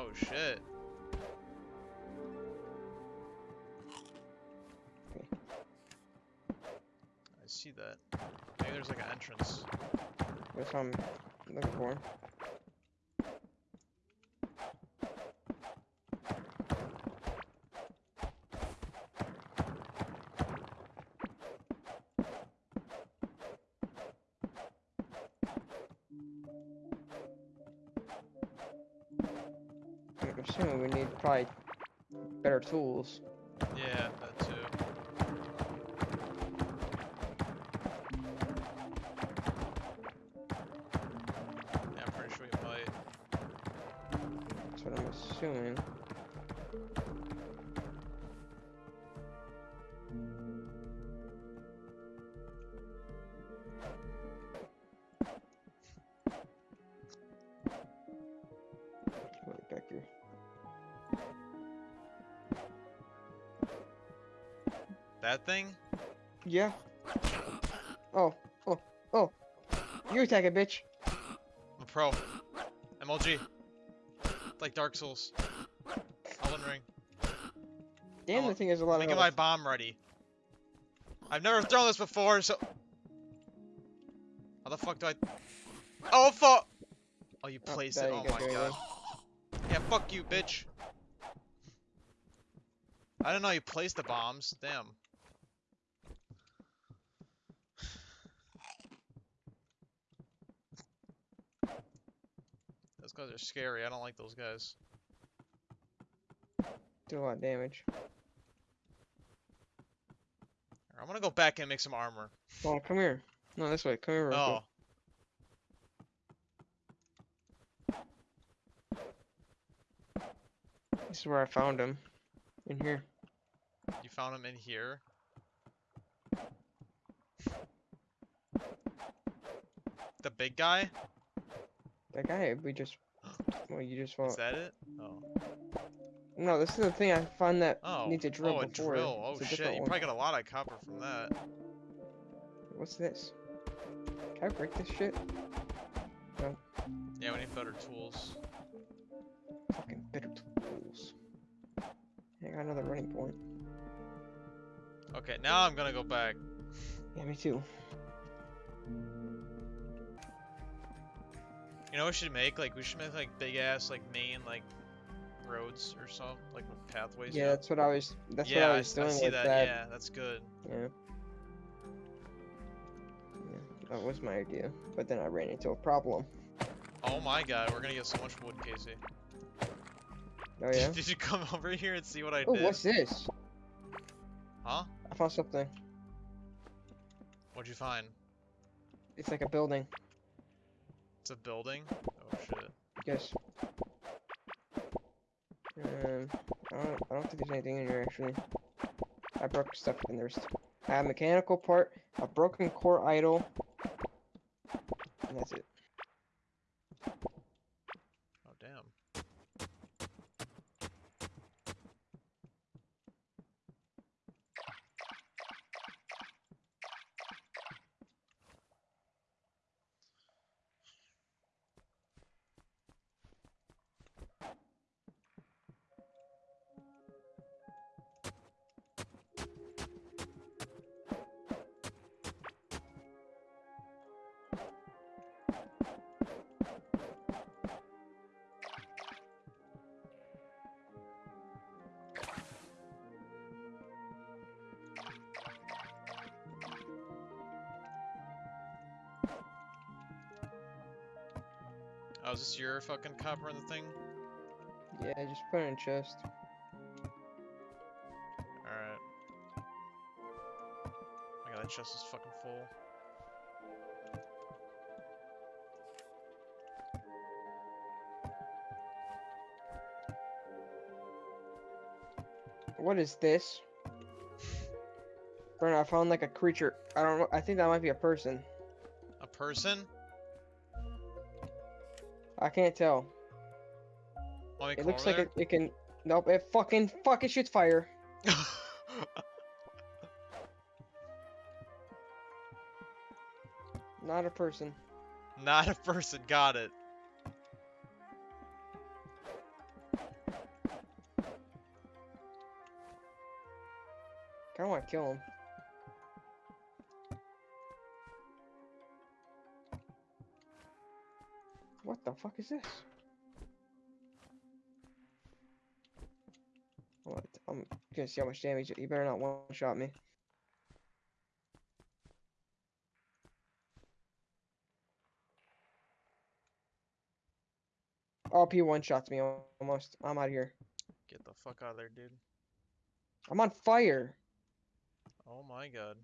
Oh shit. I see that. Maybe there's like an entrance. That's what I'm looking for. Tools. That thing? Yeah. Oh, oh, oh. You attack it, bitch. I'm a pro. MLG. Like Dark Souls. Elden Ring. Damn, Oh, the thing has a lot of get my bomb ready. I've never thrown this before, so... How the fuck do I... Oh, fuck! Oh, you Oh, placed there it. you Oh my god. Yeah, fuck you, bitch. I don't know you placed the bombs. Damn. Those guys are scary. I don't like those guys. Do a lot of damage. I'm gonna go back and make some armor. Oh, come here. No, this way. Come here. real oh. quick. Oh. This is where I found him. In here. You found him in here. The big guy? That guy we just. Well, you just Is that it? Oh. No, this is the thing I found that Oh. needs a drill oh, a before. drill. Oh It's a shit. You one. probably got a lot of copper from that. What's this? Can I break this shit? No. Yeah, we need better tools. Fucking better tools. I got another running point. Okay, now I'm gonna go back. Yeah, me too. You know what we should make? Like, we should make like big ass, like main, like roads or something, like pathways. Yeah, that's what I was. That's yeah, what I I was I, doing see with that. that. Yeah, that's good. Yeah. Yeah, that was my idea, but then I ran into a problem. Oh my god, we're gonna get so much wood, Casey. Oh yeah. Did you come over here and see what I Oh, did? what's this? Huh? I found something. What'd you find? It's like a building. It's a building? Oh shit. Yes. Um, I don't, I don't think there's anything in here actually. I broke stuff in there. I have a mechanical part, a broken core idol, Oh, is this your fucking copper in the thing? Yeah, just put it in a chest. Alright. My god, that chest is fucking full. What is this? Brennan, I found like a creature. I don't know. I think that might be a person. A person? I can't tell. Like it looks like it, it, can. Nope, it fucking fucking shoots fire. Not a person. Not a person. Got it. I want to kill him. The fuck is this? What? I'm gonna see how much damage. You better not one shot me. Oh, P one shots me almost. I'm out of here. Get the fuck out of there, dude. I'm on fire. Oh my god.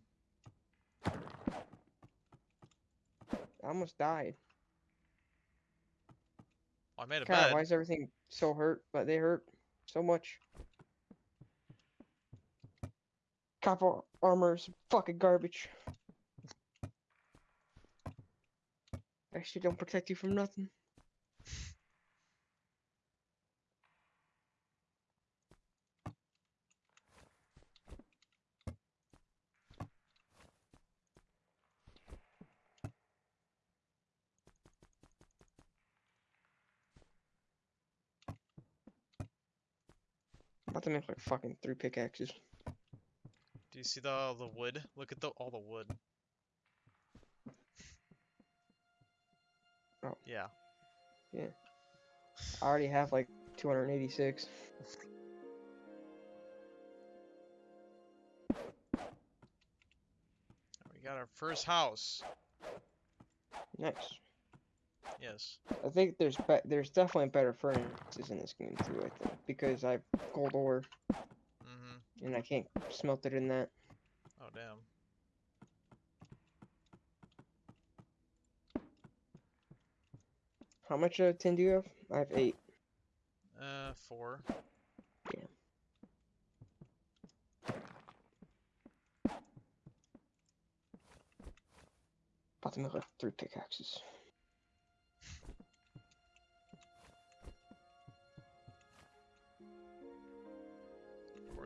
I almost died. I made a God, bed. why is everything so hurt? But they hurt so much. Copper armor's fucking garbage. Actually, don't protect you from nothing. To make like fucking three pickaxes. Do you see the the wood? Look at the all the wood. Oh. Yeah. Yeah. I already have like 286. We got our first house. Nice. Yes. I think there's there's definitely better furnaces in this game too. I think because I have gold ore Mm-hmm. and I can't smelt it in that. Oh damn. How much uh, tin do you have? I have eight. Uh, four. About to make like three pickaxes.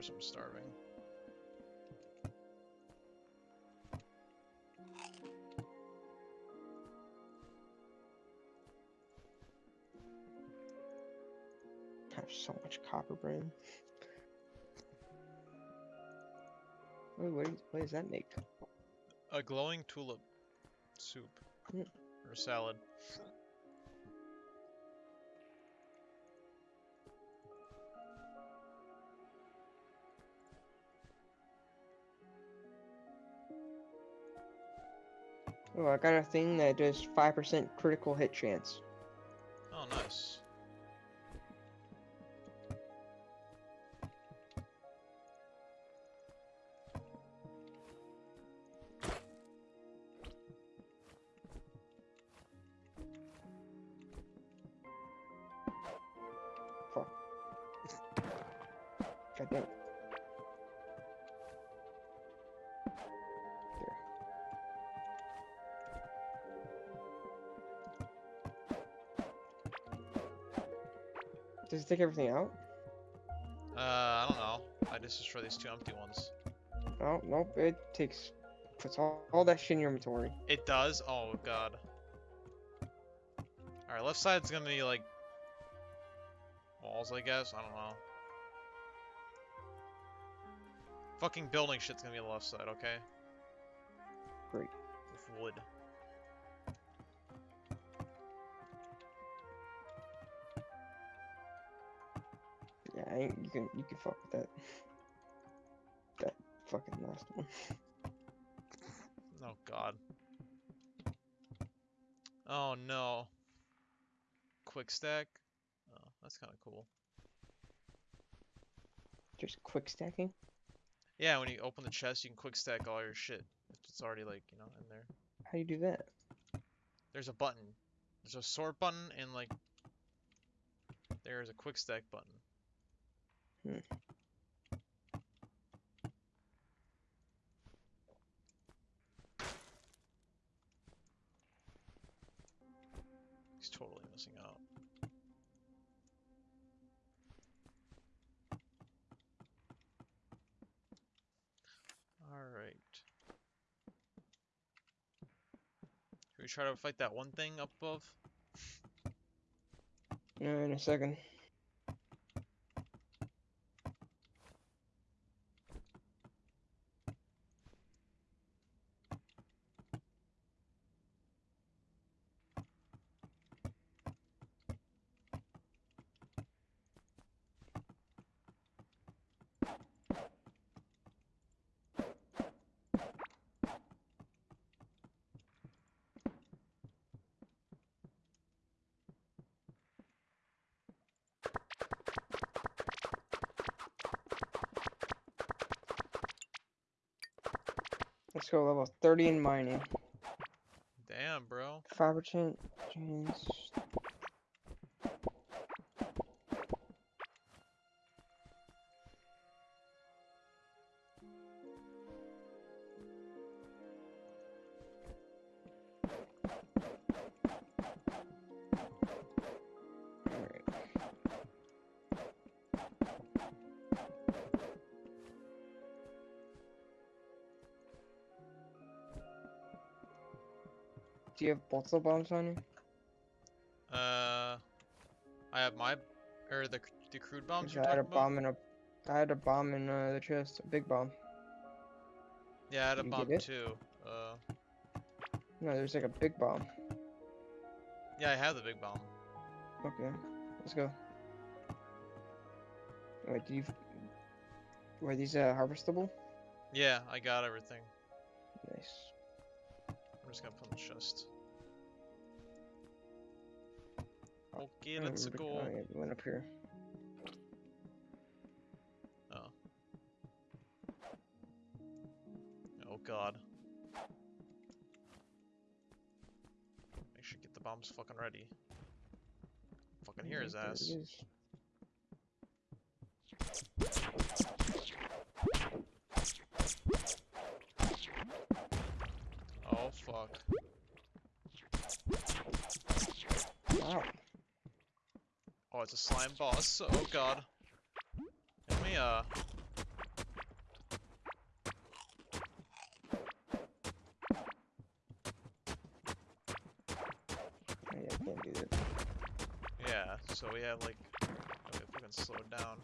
Course I'm starving. I have so much copper brain. Wait, what, is, what does that make? A glowing tulip soup Mm. or salad. Oh, I got a thing that does 5% critical hit chance. Oh, nice. God damn Does it take everything out? Uh, I don't know. I just destroy these two empty ones. Oh, nope, it takes, puts all, all that shit in your inventory. It does? Oh god. Alright, left side's gonna be like walls, I guess. I don't know. Fucking building shit's gonna be on the left side, okay? Great. With wood. I you can, you can fuck with that. That fucking last one. Oh god. Oh no. Quick stack? Oh, that's kinda cool. Just quick stacking? Yeah, when you open the chest, you can quick stack all your shit. It's already like, you know, in there. How do you do that? There's a button. There's a sort button and like there's a quick stack button. He's totally missing out. Alright. We try to fight that one thing up above? Uh, in a second. go level 30 in mining. Damn, bro. Fiber chain, chains. You have both the bombs on you? Uh, I have my or the the crude bombs. I had a about. bomb in a, I had a bomb in uh, the chest, a big bomb. Yeah, I had a bomb too. Uh, No, there's like a big bomb. yeah, I have the big bomb. Okay, let's go. Wait, do you? Were these uh, harvestable? Yeah, I got everything. Nice. I'm just gonna put in the chest. Okay, let's go. Oh, went up here. Oh Oh god. Make sure get the bombs fucking ready. Fucking hear his Yep, there it ass. Oh fuck. Wow. Oh, it's a slime boss. Oh god. Let me uh. Oh, yeah, I can't do that. Yeah. So we have like. Okay, fucking slow down.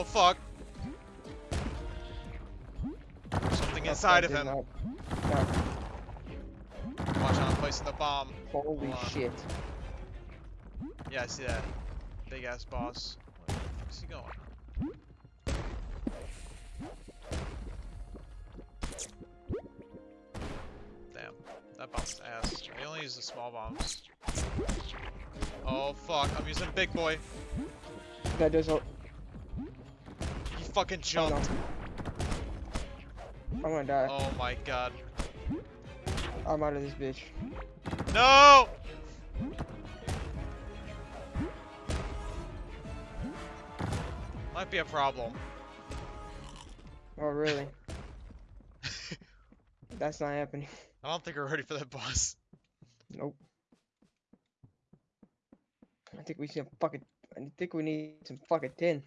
Oh fuck! There's something inside of him. not- Watch out, I'm placing the bomb. holy shit. Yeah, I see that. Big ass boss. Where the fuck is he going? Damn, that bomb's ass. I only use the small bombs. Oh fuck, I'm using big boy. That does fucking jumped. I'm gonna die. Oh my god. I'm out of this bitch. No! Might be a problem. Oh, really? That's not happening. I don't think we're ready for that boss. Nope. I think we should fucking. I think we need some fucking tin.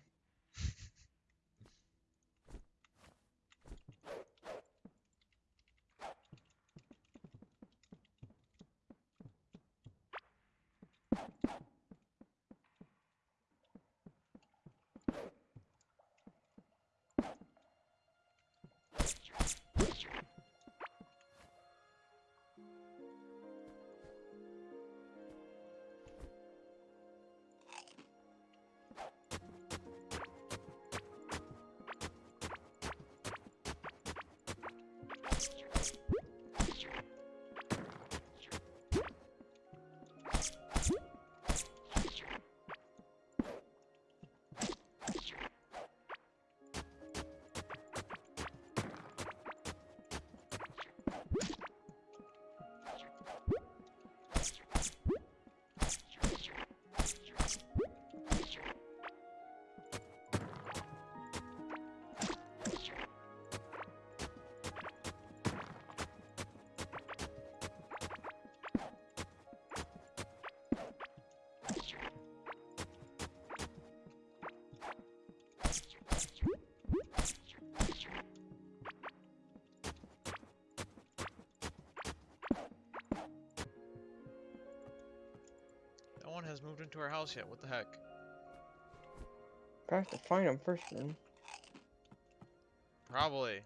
Has moved into our house yet. What the heck? I have to find him first, then. Probably.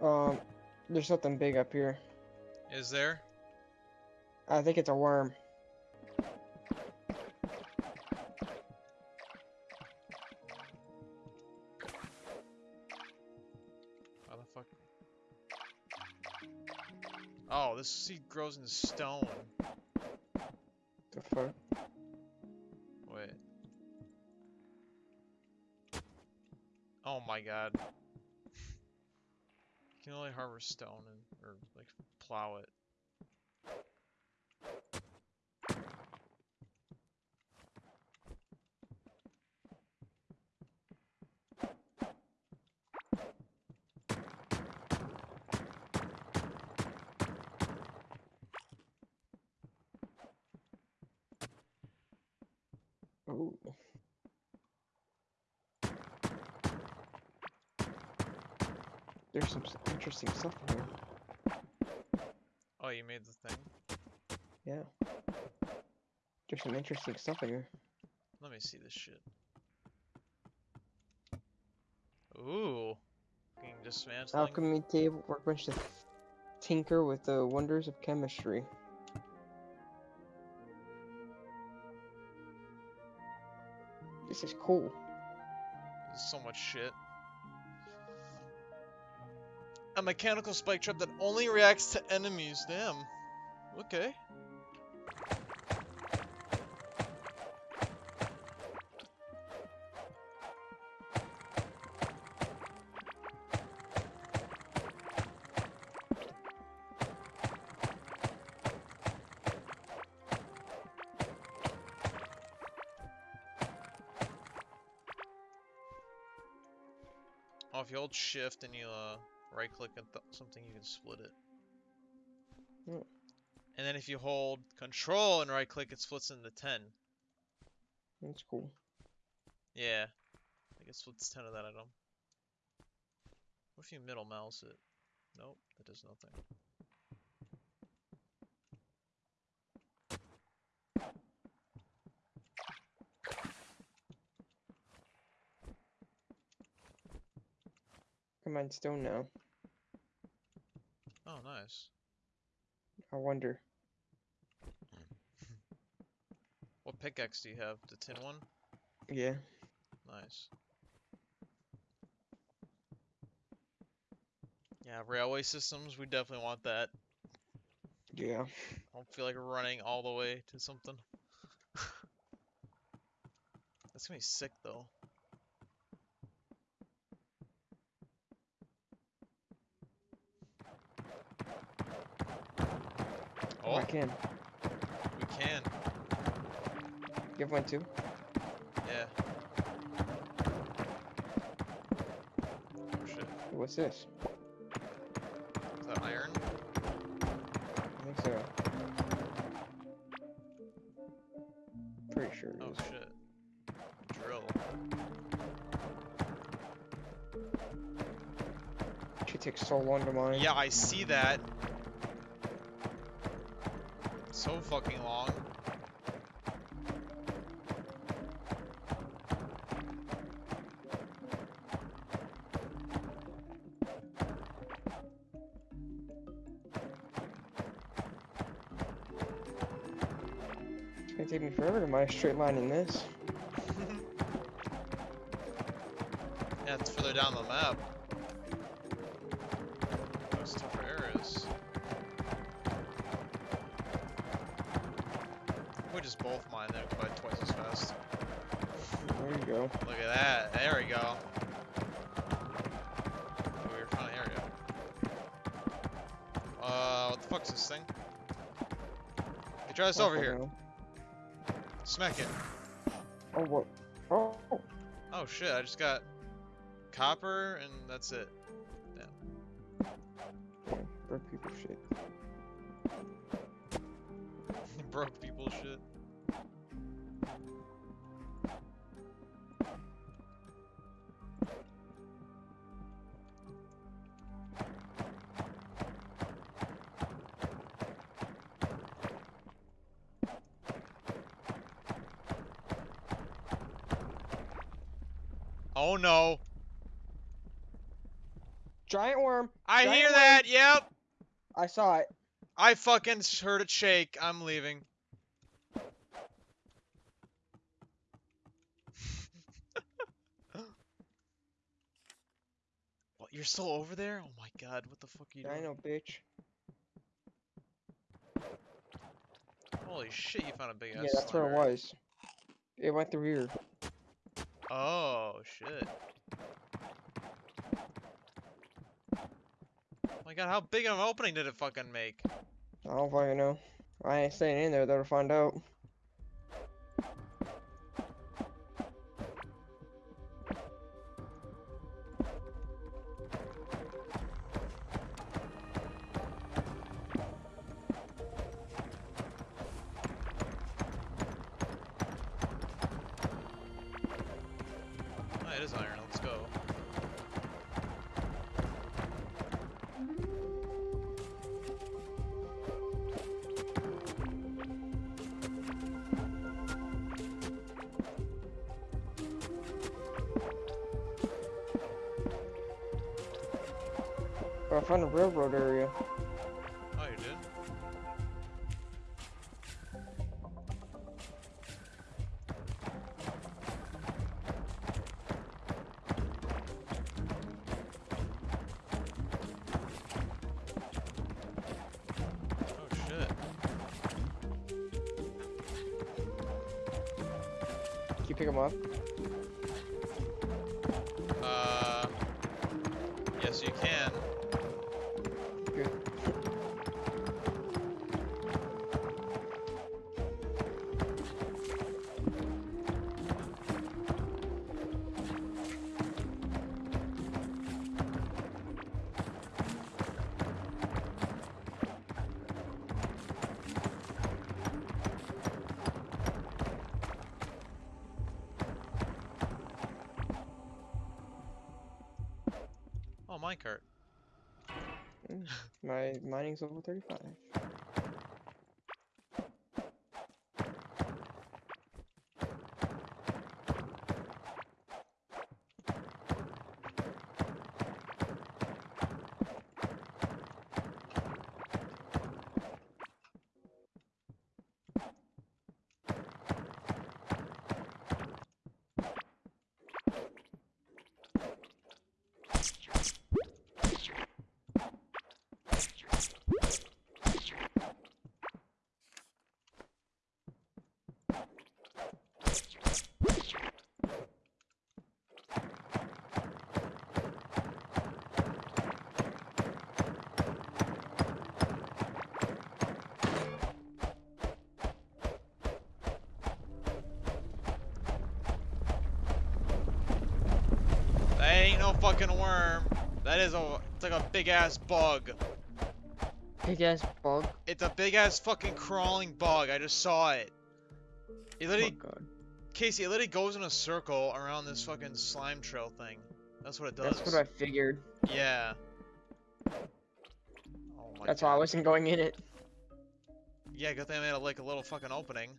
Um, there's something big up here. Is there? I think it's a worm. How the fuck? Oh, this seed grows in stone. The fuck? Wait. Oh my god. You can only harvest stone and or like plow it. Ooh. There's some interesting stuff in here. Oh, you made the thing? Yeah. There's some interesting stuff in here. Let me see this shit. Ooh. Alchemy table, workbench to tinker with the wonders of chemistry. This is cool. So much shit. A mechanical spike trap that only reacts to enemies. Damn. Okay. Oh, if you hold shift and you uh, right click at th something, you can split it. Hmm. And then if you hold control and right click, it splits into 10. That's cool. Yeah. I guess splits 10 of that item. What if you middle mouse it? Nope, that does nothing. Come on, stone now. Oh, nice. I wonder. Hmm. What pickaxe do you have? The tin one? Yeah. Nice. Yeah, railway systems, we definitely want that. Yeah. I don't feel like running all the way to something. That's gonna be sick though. Oh, I Oh, can. we can. You have one too? Yeah. Oh shit. What's this? Is that iron? I think so. Pretty sure Oh is. shit. Drill. She takes so long to mine. Yeah, I see that. So fucking long. It's gonna take me forever to my straight line in this. Yeah, it's further down the map. Just both mine there by twice as fast. There you go. Look at that. There we go. Oh, we were an area. Uh, what the fuck's this thing? Hey, try this over here. no. Smack it. Oh, what? Oh, Oh shit, I just got copper and that's it. damn. Broke people shit. Broke people shit. Oh no. Giant worm. I Giant hear worm. that. Yep. I saw it. I fucking heard it shake. I'm leaving. what? You're still over there? Oh my god! What the fuck are you I doing? know, bitch. Holy shit! You found a big ass. Yeah, that's where it was. It went through here. Oh shit. Oh my god, how big of an opening did it fucking make? I don't fucking know. I ain't staying in there though to find out. Is iron. Let's go. I found a railroad area. You Mining's level 35. That ain't no fucking worm. That is a. It's like a big ass bug. Big ass bug. It's a big ass fucking crawling bug. I just saw it. It Oh literally, god. Casey, it literally goes in a circle around this fucking slime trail thing. That's what it does. That's what I figured. Yeah. Oh my That's god. why I wasn't going in it. Yeah, good thing I made a, like a little fucking opening.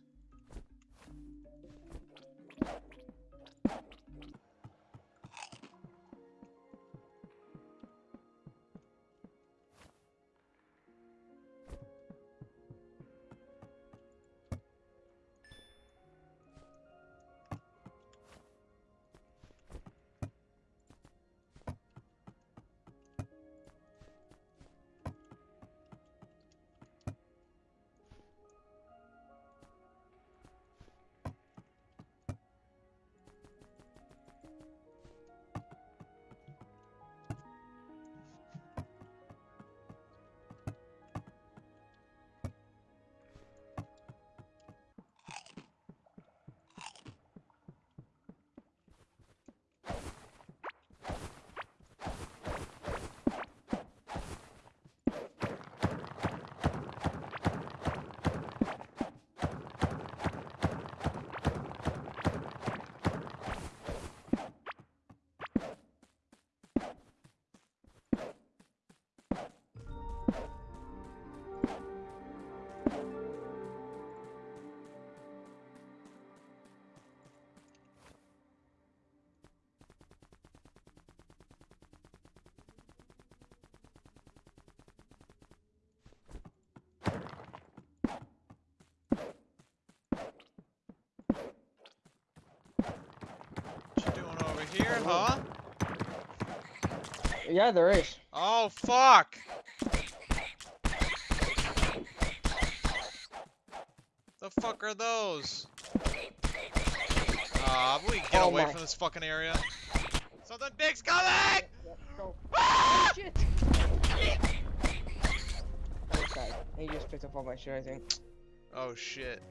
Here, huh? Yeah, there is. Oh, fuck! The fuck are those? Ah, we get Oh away my. from this fucking area. Something big's coming! Yep, go. Ah! Shit! I. He just picked up all my shit, I think. Oh shit.